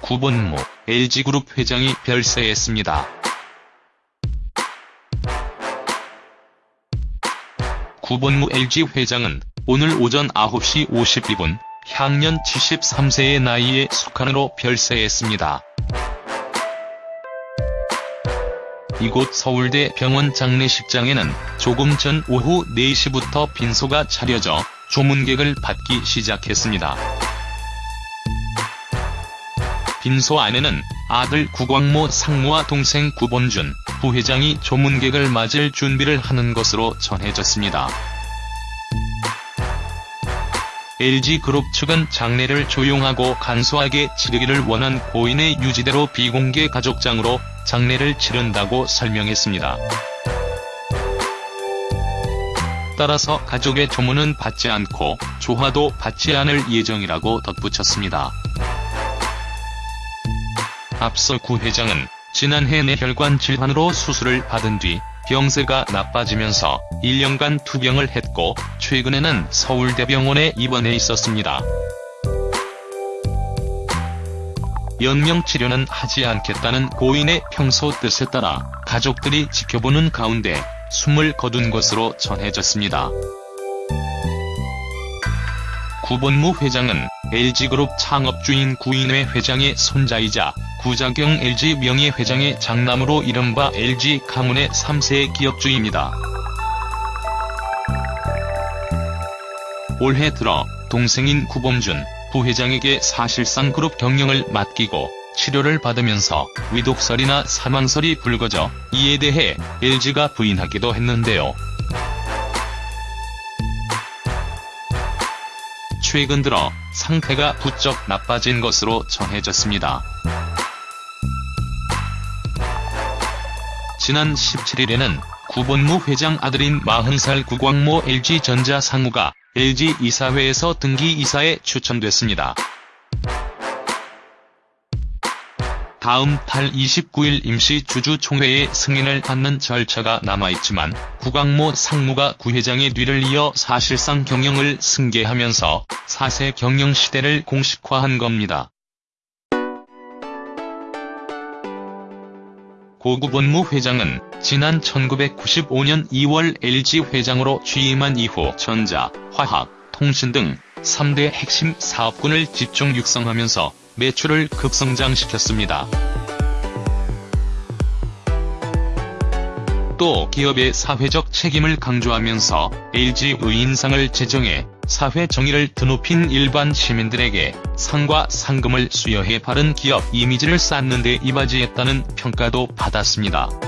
구본무 LG그룹 회장이 별세했습니다. 구본무 LG 회장은 오늘 오전 9시 52분 향년 73세의 나이에 숙한으로 별세했습니다. 이곳 서울대 병원 장례식장에는 조금 전 오후 4시부터 빈소가 차려져 조문객을 받기 시작했습니다. 빈소 안에는 아들 구광모 상무와 동생 구본준 부회장이 조문객을 맞을 준비를 하는 것으로 전해졌습니다. LG그룹 측은 장례를 조용하고 간소하게 치르기를 원한 고인의 유지대로 비공개 가족장으로 장례를 치른다고 설명했습니다. 따라서 가족의 조문은 받지 않고 조화도 받지 않을 예정이라고 덧붙였습니다. 앞서 구 회장은 지난해 뇌혈관 질환으로 수술을 받은 뒤 병세가 나빠지면서 1년간 투병을 했고 최근에는 서울대병원에 입원해 있었습니다. 연명치료는 하지 않겠다는 고인의 평소 뜻에 따라 가족들이 지켜보는 가운데 숨을 거둔 것으로 전해졌습니다. 구본무 회장은 LG그룹 창업주인 구인회 회장의 손자이자 구자경 LG 명예회장의 장남으로 이른바 LG 가문의 3세 기업주입니다. 올해 들어 동생인 구범준 부회장에게 사실상 그룹 경영을 맡기고 치료를 받으면서 위독설이나 사망설이 불거져 이에 대해 LG가 부인하기도 했는데요. 최근 들어 상태가 부쩍 나빠진 것으로 전해졌습니다. 지난 17일에는 구본무 회장 아들인 40살 구광모 LG전자 상무가 LG 이사회에서 등기 이사에 추천됐습니다. 다음 달 29일 임시 주주총회의 승인을 받는 절차가 남아있지만 구광모 상무가 구회장의 뒤를 이어 사실상 경영을 승계하면서 4세 경영 시대를 공식화한 겁니다. 고구 본무 회장은 지난 1995년 2월 LG 회장으로 취임한 이후 전자, 화학, 통신 등 3대 핵심 사업군을 집중 육성하면서 매출을 급성장시켰습니다. 또 기업의 사회적 책임을 강조하면서 LG 의인상을 제정해 사회 정의를 드높인 일반 시민들에게 상과 상금을 수여해 바른 기업 이미지를 쌓는 데 이바지했다는 평가도 받았습니다.